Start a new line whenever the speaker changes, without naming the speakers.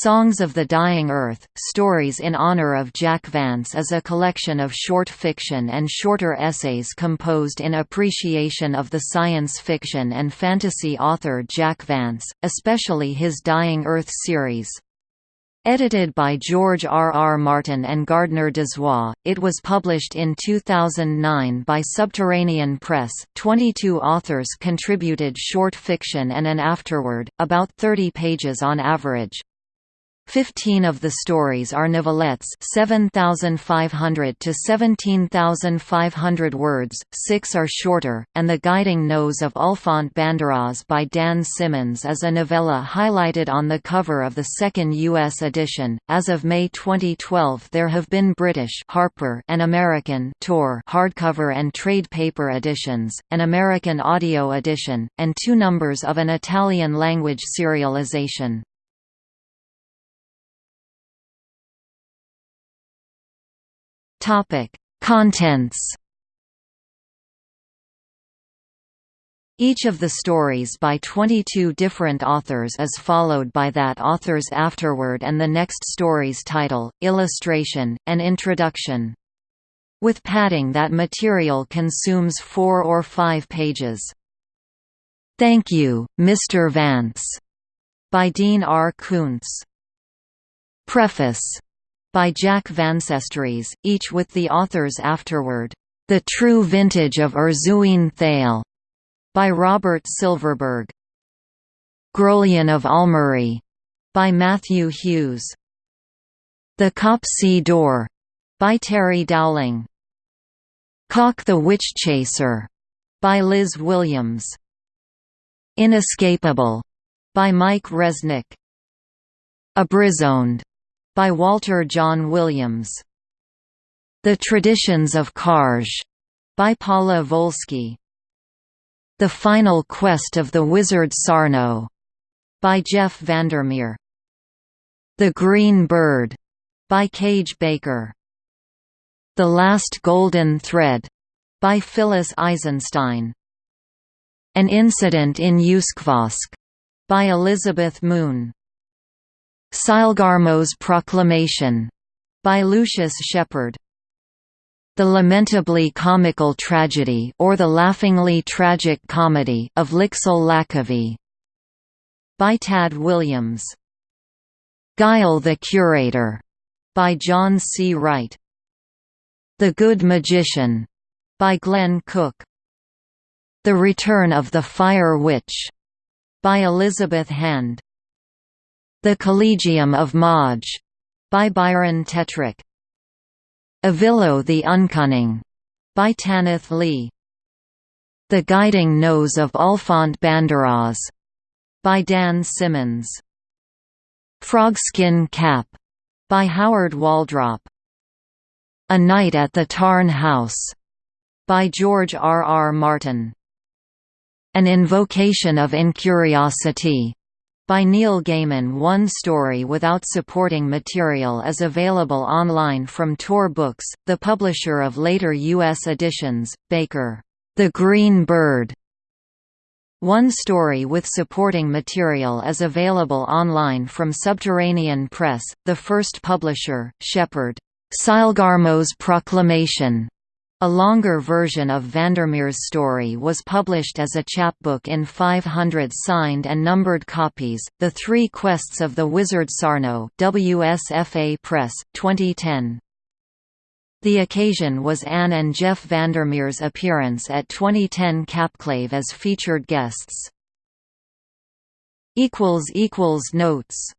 Songs of the Dying Earth, Stories in Honor of Jack Vance is a collection of short fiction and shorter essays composed in appreciation of the science fiction and fantasy author Jack Vance, especially his Dying Earth series. Edited by George R. R. Martin and Gardner Dozois, it was published in 2009 by Subterranean Press. Twenty-two authors contributed short fiction and an afterword, about 30 pages on average. Fifteen of the stories are novelettes 7,500 to 17,500 words, six are shorter, and The Guiding Nose of Ulfant Banderoz by Dan Simmons is a novella highlighted on the cover of the second U.S. edition. As of May 2012 there have been British Harper and American Tor hardcover and trade paper editions, an American audio edition, and two numbers of an Italian-language serialization. Topic: Contents. Each of the stories by 22 different authors is followed by that author's afterword and the next story's title, illustration, and introduction. With padding that material consumes four or five pages. Thank You, Mr. Vance, by Dean R. Koontz. Preface by Jack Vancestries, each with the author's afterword, The True Vintage of Erzuine Thale, by Robert Silverberg. Grolion of Almery, by Matthew Hughes. The Copsy Door, by Terry Dowling. Caulk the Witch Chaser, by Liz Williams. Inescapable, by Mike Resnick. Abrizonde, by Walter Jon Williams. The Traditions of Karzh, by Paula Volsky. The Final Quest of the Wizard Sarno, by Jeff Vandermeer. The Green Bird, by Kage Baker. The Last Golden Thread, by Phyllis Eisenstein. An Incident in Uskvosk, by Elizabeth Moon. Sylgarmo's Proclamation, by Lucius Shepard. The lamentably comical tragedy or the laughingly tragic comedy of Lixal Laqavee, by Tad Williams. Guyal the Curator, by John C. Wright. The Good Magician, by Glen Cook. The Return of the Fire Witch, by Elizabeth Hand. The Collegium of Mauge, by Byron Tetrick. Evillo the Uncunning, by Tanith Lee. The Guiding Nose of Ulfant Banderoz, by Dan Simmons. Frogskin Cap, by Howard Waldrop. A Night at the Tarn House, by George R. R. Martin. An Invocation of Incuriosity, by Neil Gaiman One story without supporting material is available online from Tor Books, the publisher of later U.S. editions, Baker. The Green Bird. One story with supporting material is available online from Subterranean Press, the first publisher, Shepard. Sylgarmo's Proclamation a longer version of Vandermeer's story was published as a chapbook in 500 signed and numbered copies, The Three Quests of the Wizard Sarno WSFA Press, 2010. The occasion was Anne and Jeff Vandermeer's appearance at 2010 Capclave as featured guests. Notes